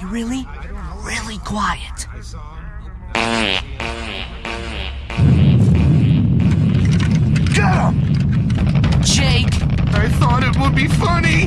be really, really quiet. Get him! Jake! I thought it would be funny!